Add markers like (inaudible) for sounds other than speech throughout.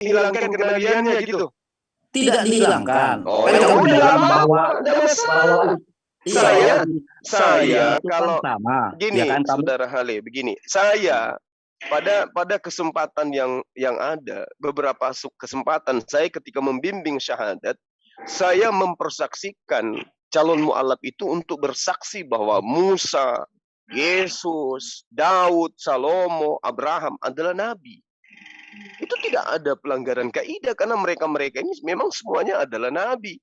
menghilangkan kenabiannya gitu. Tidak dihilangkan. Oh, Kan ya kamu bilang bahwa bahwa iya, Saya, itu saya kan kalau sama, gini, ya kan kamu saudara Hale, begini, saya pada pada kesempatan yang yang ada beberapa kesempatan saya ketika membimbing syahadat, saya mempersaksikan calon mualaf itu untuk bersaksi bahwa Musa, Yesus, Daud, Salomo, Abraham adalah nabi. Itu tidak ada pelanggaran kaidah karena mereka-mereka ini memang semuanya adalah nabi.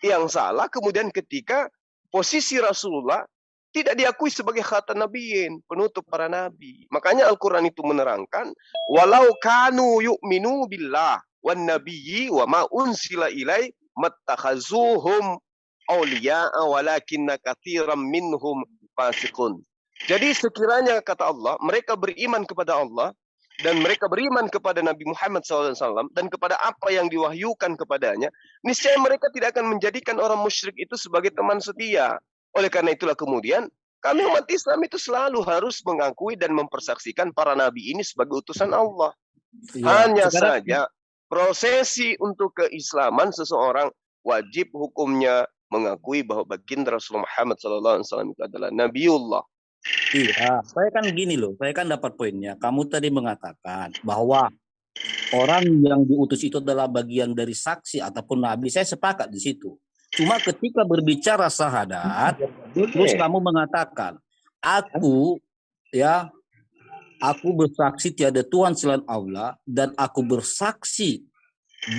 Yang salah kemudian ketika posisi Rasulullah tidak diakui sebagai khatan nabiyin, penutup para nabi. Makanya Al-Quran itu menerangkan, walau kanu yu'minu billah wan nabiyyi wa ma unsila ilai mattakhazuhum awliya'a walakinna kathiran minhum fasiqun. Jadi sekiranya kata Allah, mereka beriman kepada Allah dan mereka beriman kepada Nabi Muhammad SAW dan kepada apa yang diwahyukan kepadanya, niscaya mereka tidak akan menjadikan orang musyrik itu sebagai teman setia. Oleh karena itulah kemudian kami umat Islam itu selalu harus mengakui dan mempersaksikan para nabi ini sebagai utusan Allah. Iya, Hanya sekarang saja prosesi untuk keislaman seseorang wajib hukumnya mengakui bahwa baginda Rasulullah Muhammad SAW itu adalah Nabiullah. Iya, saya kan gini loh, saya kan dapat poinnya. Kamu tadi mengatakan bahwa orang yang diutus itu adalah bagian dari saksi ataupun nabi. Saya sepakat di situ. Cuma ketika berbicara syahadat, terus kamu mengatakan, aku ya, aku bersaksi tiada Tuhan selain Allah dan aku bersaksi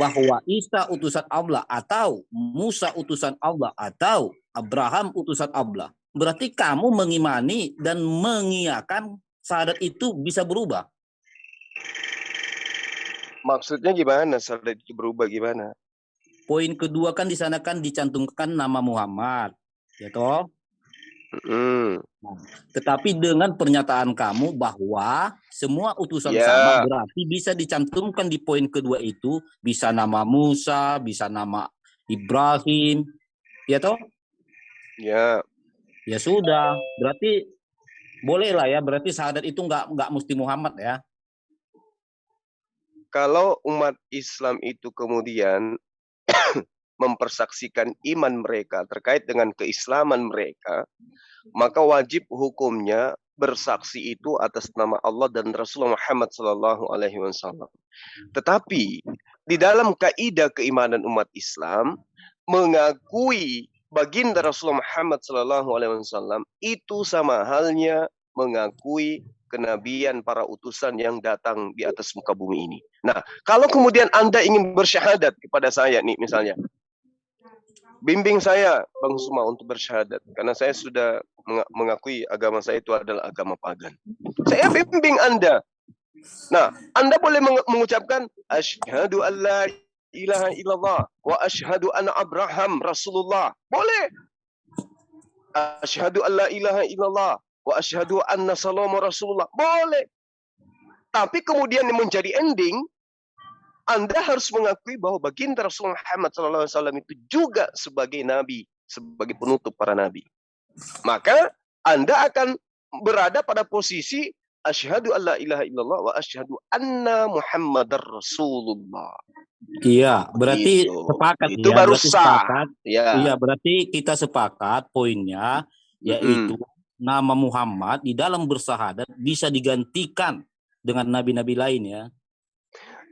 bahwa Isa utusan Allah atau Musa utusan Allah atau Abraham utusan Allah. Berarti kamu mengimani dan mengiyakan syahadat itu bisa berubah. Maksudnya gimana? Syahadat itu berubah gimana? Poin kedua kan di sana kan dicantumkan nama Muhammad, ya toh? Hmm. Tetapi dengan pernyataan kamu bahwa semua utusan Ya. sama berarti bisa dicantumkan di poin kedua itu bisa nama Musa, bisa nama Ibrahim, ya toh? Ya, Ya sudah, berarti boleh lah ya, berarti syahadat itu nggak nggak mesti Muhammad ya. kalau umat Islam itu kemudian (coughs) mempersaksikan iman mereka terkait dengan keislaman mereka, maka wajib hukumnya bersaksi itu atas nama Allah dan Rasulullah Muhammad Sallallahu Alaihi Wasallam. Tetapi di dalam kaidah keimanan umat Islam mengakui baginda Rasulullah Muhammad Sallallahu Alaihi Wasallam itu sama halnya mengakui kenabian para utusan yang datang di atas muka bumi ini. Nah, kalau kemudian Anda ingin bersyahadat kepada saya nih misalnya, bimbing saya Bang Suma untuk bersyahadat karena saya sudah menga- mengakui agama saya itu adalah agama pagan. Saya bimbing Anda. Nah, Anda boleh meng- mengucapkan asyhadu an la ilaha illallah wa asyhadu anna Abraham Rasulullah. Boleh. Asyhadu an la ilaha illallah wa asyhadu anna Salomo Rasulullah. Boleh. Tapi kemudian menjadi ending anda harus mengakui bahwa baginda Rasulullah Muhammad SAW itu juga sebagai nabi, sebagai penutup para nabi. Maka Anda akan berada pada posisi asyhadu alla ilaha illallah wa asyhadu anna Muhammadar Rasulullah. Iya, berarti Gitu. sepakat Itu ya, baru berarti sah. sepakat. Ya. Iya, berarti kita sepakat poinnya yaitu nama Muhammad di dalam bersahadat bisa digantikan dengan nabi-nabi lain ya.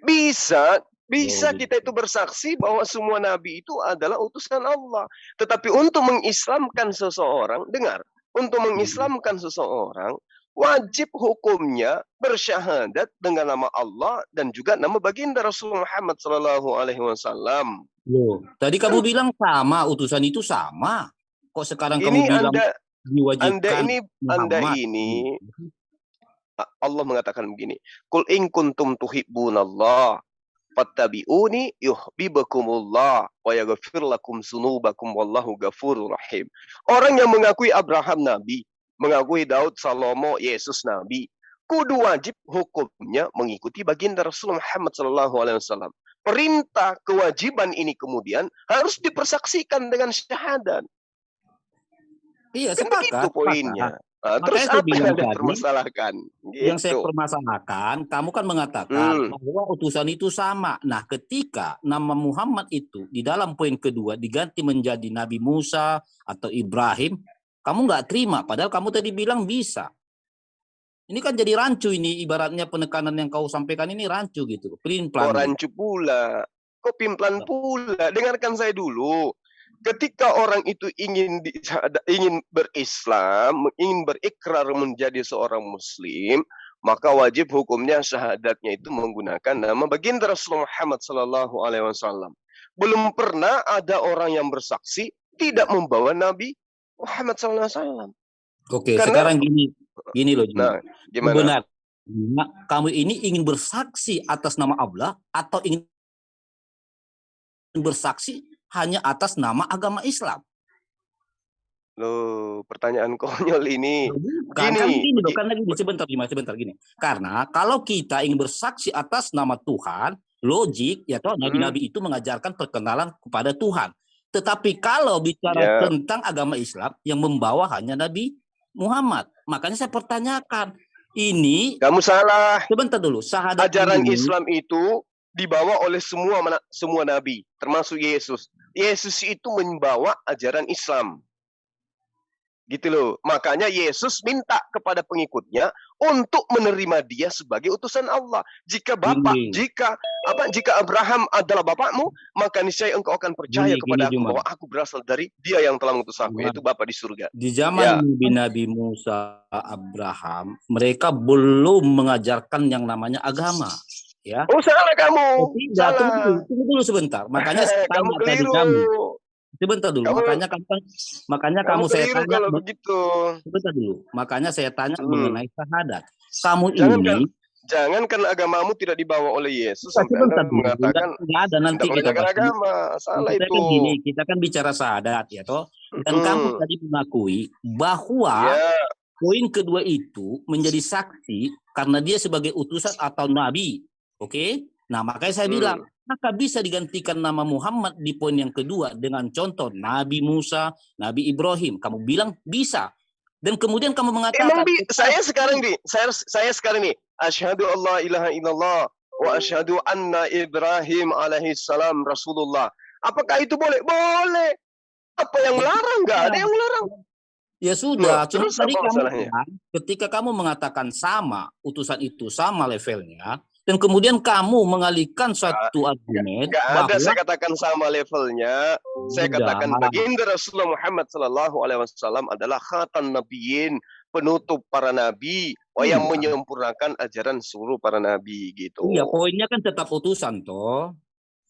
Bisa, bisa Oh, gitu. kita itu bersaksi bahwa semua nabi itu adalah utusan Allah. Tetapi untuk mengislamkan seseorang, dengar, untuk mengislamkan seseorang wajib hukumnya bersyahadat dengan nama Allah dan juga nama baginda Rasulullah Muhammad Sallallahu Alaihi Wasallam. Loh, tadi kamu bilang sama, utusan itu sama. Kok sekarang kamu Ini bilang anda, diwajibkan anda ini, anda Muhammad? ini A- Allah mengatakan begini, Kul in kuntum tuhibbunallah fattabi'uni yuhibbukumullah wa yaghfir lakum dzunubakum wallahu ghafurur rahim. Orang yang mengakui Abraham nabi, mengakui Daud, Salomo, Yesus nabi, kudu wajib hukumnya mengikuti baginda Rasulullah Muhammad sallallahu alaihi wasallam. Perintah kewajiban ini kemudian harus dipersaksikan dengan syahadat. Iya, Kan sepakat. begitu poinnya. sepakat. Nah, terus Makanya apa yang tadi, permasalahkan? yang saya Gitu. permasalahkan, kamu kan mengatakan Hmm. bahwa utusan itu sama. Nah, ketika nama Muhammad itu di dalam poin kedua diganti menjadi Nabi Musa atau Ibrahim, kamu nggak terima. Padahal kamu tadi bilang bisa. Ini kan jadi rancu ini, ibaratnya penekanan yang kau sampaikan ini rancu gitu. Pelin Kok pelan. rancu pula? Kok pimplan pula? Dengarkan saya dulu. Ketika orang itu ingin di, ingin berislam, ingin berikrar menjadi seorang muslim, maka wajib hukumnya syahadatnya itu menggunakan nama baginda Rasulullah Muhammad sallallahu alaihi wasallam. Belum pernah ada orang yang bersaksi tidak membawa Nabi Muhammad sallallahu alaihi wasallam. Oke, Karena- sekarang gini, gini loh. Juma. Nah, gimana? Benar. Nah, kamu ini ingin bersaksi atas nama Allah atau ingin bersaksi hanya atas nama agama Islam? Loh, pertanyaan konyol (laughs) ini. Kan Gini, gini loh, karena gini sebentar gimana sebentar gini. Karena kalau kita ingin bersaksi atas nama Tuhan, logik ya toh Hmm. nabi-nabi itu mengajarkan perkenalan kepada Tuhan. Tetapi kalau bicara Ya. tentang agama Islam yang membawa hanya Nabi Muhammad, makanya saya pertanyakan ini Kamu salah. sebentar dulu syahadat Ajaran ini, Islam itu dibawa oleh semua semua nabi, termasuk Yesus. Yesus itu membawa ajaran Islam. Gitu loh. Makanya Yesus minta kepada pengikutnya untuk menerima dia sebagai utusan Allah. Jika Bapak, Gini. jika apa jika Abraham adalah bapakmu, maka niscaya engkau akan percaya Gini, kepada gini, aku bahwa aku berasal dari dia yang telah mengutus aku, yaitu Bapa di surga. di zaman Ya. Nabi Nabi Musa, Abraham, mereka belum mengajarkan yang namanya agama. Ya. Oh salah kamu. Oh, tidak, tunggu salah. dulu, tunggu dulu sebentar. Makanya saya (laughs) kamu tanya tadi keliru. kamu. Sebentar dulu. Kamu- makanya kamu makanya Kamu kamu, saya tanya kalau begitu. sebentar dulu. Makanya saya tanya Hmm. mengenai syahadat. Kamu Jangan, ini Jangankan agamamu tidak dibawa oleh Yesus, Sebentar, sampai sebentar Anda dulu. mengatakan Nggak- nggak ada nanti kita bahas. agama. Salah kita itu. kan gini, kita kan bicara syahadat ya toh. Dan kamu Hmm. tadi mengakui bahwa Ya, Poin kedua itu menjadi saksi karena dia sebagai utusan atau nabi. Oke? Nah, makanya saya Hmm. bilang, maka bisa digantikan nama Muhammad di poin yang kedua dengan contoh Nabi Musa, Nabi Ibrahim. Kamu bilang bisa. Dan kemudian kamu mengatakan emang bi saya sekarang nih, saya saya sekarang nih, asyhadu Allah ilaha illallah wa asyhadu anna Ibrahim alaihi salam Rasulullah. Apakah itu boleh? Boleh. Apa yang melarang? Enggak ada yang melarang. Ya sudah, cuma terus tadi kamu ketika kamu mengatakan sama, utusan itu sama levelnya, dan kemudian kamu mengalihkan suatu argumen ada bahwa saya katakan sama levelnya. Saya Sudah. katakan baginda Rasulullah Muhammad sallallahu alaihi wasallam adalah khatan nabiyyin, penutup para nabi, oh, yang Iya. menyempurnakan ajaran seluruh para nabi gitu. Iya, poinnya kan tetap utusan toh.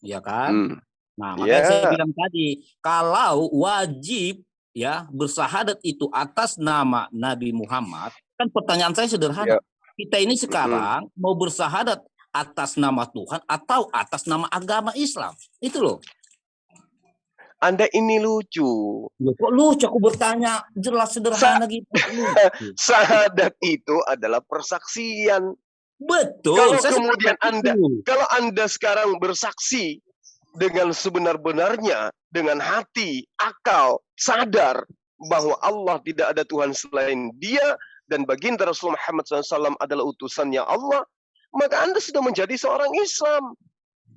Ya kan? Hmm. Nah, makanya Iya. saya bilang tadi, kalau wajib ya bersahadat itu atas nama Nabi Muhammad, kan pertanyaan saya sederhana. Iya. Kita ini sekarang mau bersahadat atas nama Tuhan atau atas nama agama Islam. Itu loh. Anda ini lucu. Kok lucu aku bertanya jelas sederhana gitu. Lucu. (laughs) Syahadat itu adalah persaksian. Betul. Kalau saya kemudian Anda- itu. Kalau Anda sekarang bersaksi dengan sebenar-benarnya, dengan hati, akal, sadar bahwa Allah tidak ada Tuhan selain Dia dan baginda Rasul Muhammad SAW adalah utusannya Allah, maka Anda sudah menjadi seorang Islam.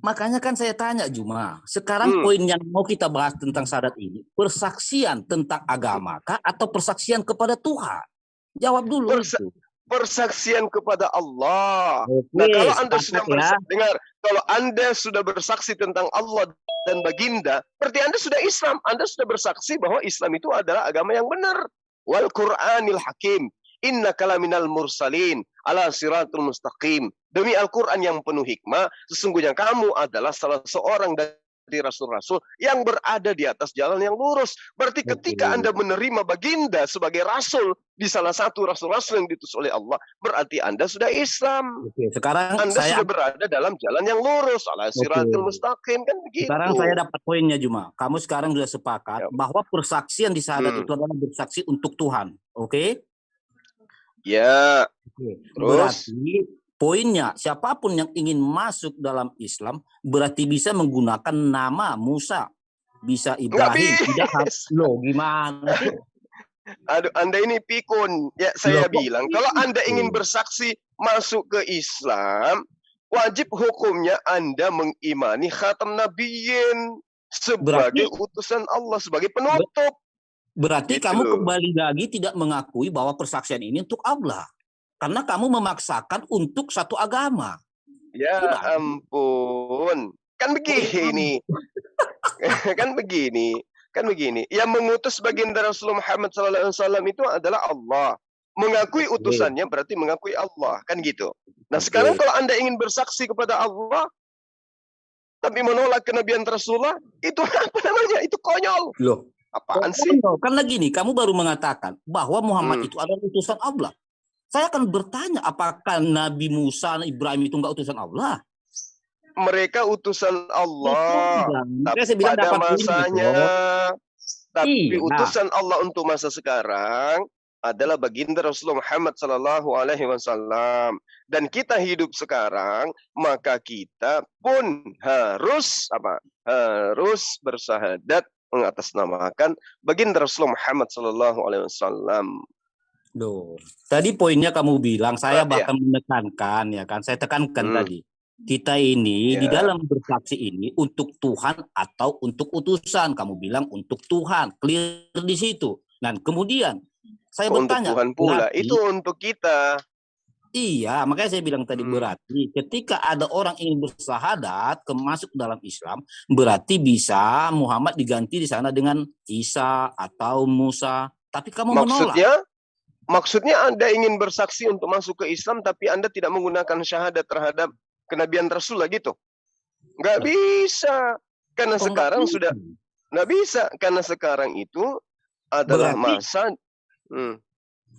Makanya kan saya tanya Juma, sekarang Hmm. poin yang mau kita bahas tentang syahadat ini, persaksian tentang agama kah atau persaksian kepada Tuhan? Jawab dulu Persa- itu. Persaksian kepada Allah. Oke, Nah, kalau Anda sudah ya. dengar, kalau Anda sudah bersaksi tentang Allah dan baginda, berarti Anda sudah Islam. Anda sudah bersaksi bahwa Islam itu adalah agama yang benar. Wal Qur'anil Hakim. Inna kalaminal mursalin ala siratul mustaqim. Demi Al-Quran yang penuh hikmah, sesungguhnya kamu adalah salah seorang dari rasul-rasul yang berada di atas jalan yang lurus. Berarti ketika. Anda menerima baginda sebagai rasul di salah satu rasul-rasul yang diutus oleh Allah, berarti Anda sudah Islam. Oke, sekarang Anda saya sudah berada dalam jalan yang lurus, ala siratul mustaqim kan begitu. sekarang saya dapat poinnya Juma. Kamu sekarang sudah sepakat Ya. bahwa persaksian di syahadat Hmm. itu adalah bersaksi untuk Tuhan. Oke? Ya, Oke. Terus? Berarti poinnya siapa pun yang ingin masuk dalam Islam berarti bisa menggunakan nama Musa, bisa Ibrahim, tidak harus loh gimana sih? (laughs) Aduh, Anda ini pikun. Ya, saya Loh, bilang, kalau Anda ingin bersaksi masuk ke Islam, wajib hukumnya Anda mengimani khatam nabiyyin sebagai Berarti utusan Allah, sebagai penutup. Berarti Gitu kamu kembali lagi tidak mengakui bahwa persaksian ini untuk Allah. Karena kamu memaksakan untuk satu agama. Ya Sudah. ampun. Kan begini. (laughs) kan begini. Kan begini. Yang mengutus baginda Rasulullah Muhammad SAW itu adalah Allah. Mengakui utusannya berarti mengakui Allah. Kan gitu. Nah sekarang kalau anda ingin bersaksi kepada Allah, tapi menolak kenabian Rasulullah, itu (laughs) apa namanya? Itu konyol. Loh, Apaan sih? Konyol. Karena gini, kamu baru mengatakan bahwa Muhammad Hmm. itu adalah utusan Allah. Saya akan bertanya, apakah Nabi Musa, Ibrahim itu enggak utusan Allah? Mereka utusan Allah. Tapi Makanya saya bilang pada masanya, tapi Iya. utusan Allah untuk masa sekarang adalah baginda Rasulullah Muhammad Sallallahu Alaihi Wasallam. Dan kita hidup sekarang, maka kita pun harus apa? Harus bersahadat mengatasnamakan baginda Rasulullah Muhammad Sallallahu Alaihi Wasallam. Loh, tadi poinnya kamu bilang, saya iya. bahkan menekankan, ya kan? Saya tekankan Hmm. tadi. Kita ini di Ya. dalam bersaksi ini untuk Tuhan atau untuk utusan. Kamu bilang untuk Tuhan, clear di situ. Dan kemudian saya Untuk bertanya, Tuhan pula, berarti- itu untuk kita. Iya, makanya saya bilang tadi Hmm. berarti ketika ada orang ingin bersahadat ke masuk dalam Islam, berarti bisa Muhammad diganti di sana dengan Isa atau Musa. Tapi kamu menolak. Maksudnya, maksudnya Anda ingin bersaksi untuk masuk ke Islam, tapi Anda tidak menggunakan syahadat terhadap kenabian Rasul lah gitu. Nggak bisa. Karena nggak sekarang sudah nggak bisa. Karena sekarang itu adalah Berarti- masa. Hmm.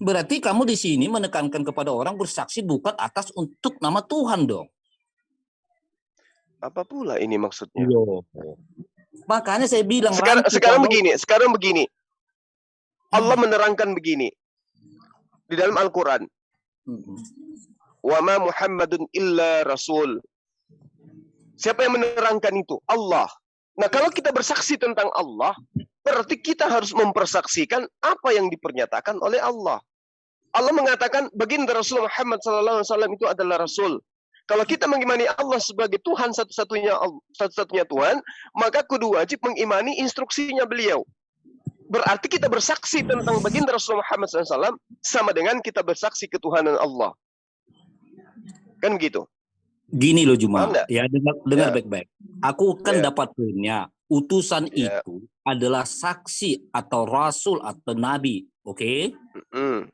Berarti kamu di sini menekankan kepada orang bersaksi bukan atas untuk nama Tuhan dong. Apa pula ini maksudnya? Loh. Makanya saya bilang Sekarang, rancu sekarang begini, sekarang begini. Allah menerangkan begini di dalam Al-Quran. Mm-mm. Wa ma Muhammadun illa rasul. Siapa yang menerangkan itu? Allah. Nah, kalau kita bersaksi tentang Allah, berarti kita harus mempersaksikan apa yang dipernyatakan oleh Allah. Allah mengatakan baginda Rasul Muhammad SAW itu adalah Rasul. Kalau kita mengimani Allah sebagai Tuhan satu-satunya satu-satunya Tuhan, maka kudu wajib mengimani instruksinya beliau. Berarti kita bersaksi tentang baginda Rasul Muhammad SAW sama dengan kita bersaksi ketuhanan Allah. Kan gitu. Gini loh Juma, ya dengar dengar Ya. baik-baik. Aku kan Ya. dapat poinnya. Utusan Ya. itu adalah saksi atau rasul atau nabi, oke? Mm.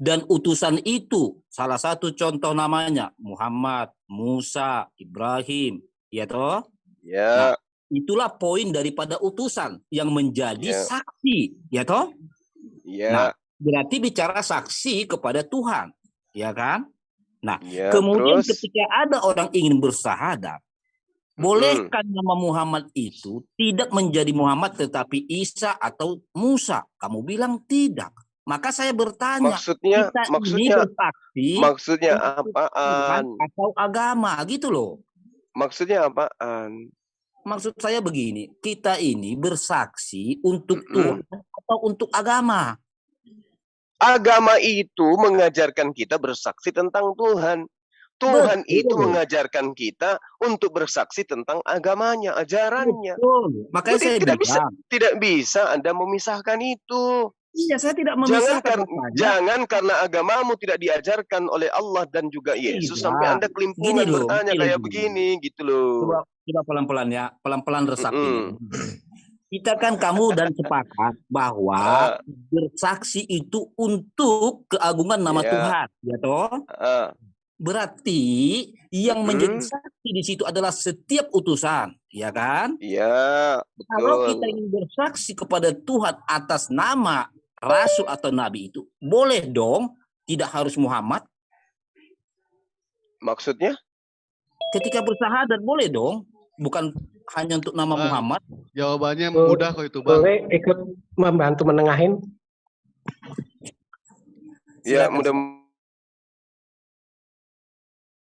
Dan utusan itu salah satu contoh namanya Muhammad, Musa, Ibrahim, ya toh? Ya, Itulah poin daripada utusan yang menjadi Ya. saksi, ya toh? ya, Nah, Berarti bicara saksi kepada Tuhan, ya kan? ya. Kemudian terus, ketika ada orang ingin bersahadat, bolehkah nama Muhammad itu tidak menjadi Muhammad tetapi Isa atau Musa? Kamu bilang tidak. Maka saya bertanya, maksudnya, kita ini maksudnya, bersaksi maksudnya apaan? atau agama gitu loh. Maksudnya apaan? Maksud saya begini, kita ini bersaksi untuk. Tuhan atau untuk agama. Agama itu mengajarkan kita bersaksi tentang Tuhan. Tuhan Betul. itu mengajarkan kita untuk bersaksi tentang agamanya, ajarannya. Betul. Makanya Jadi saya tidak bilang, bisa- Tidak bisa Anda memisahkan itu. iya saya tidak Jangan, memisahkan kar- makanya. jangan karena agamamu tidak diajarkan oleh Allah dan juga Yesus Tidak. sampai Anda kelimpungan Gini bertanya gini kayak loh. begini gitu loh. Coba coba pelan-pelan ya, pelan-pelan resapi. Mm-mm. (clears throat) Kita kan kamu dan sepakat bahwa (laughs) Ah, bersaksi itu untuk keagungan nama Iya. Tuhan, ya toh? ah, Berarti yang menjadi saksi di situ adalah setiap utusan, ya kan? Iya, Kalau betul. kita ingin bersaksi kepada Tuhan atas nama rasul atau nabi itu, boleh dong, tidak harus Muhammad. Maksudnya? Ketika bersahadat boleh dong, bukan hanya untuk nama Bang. Muhammad. Jawabannya mudah kok itu bang. Boleh ikut membantu menengahin? Ya, mudah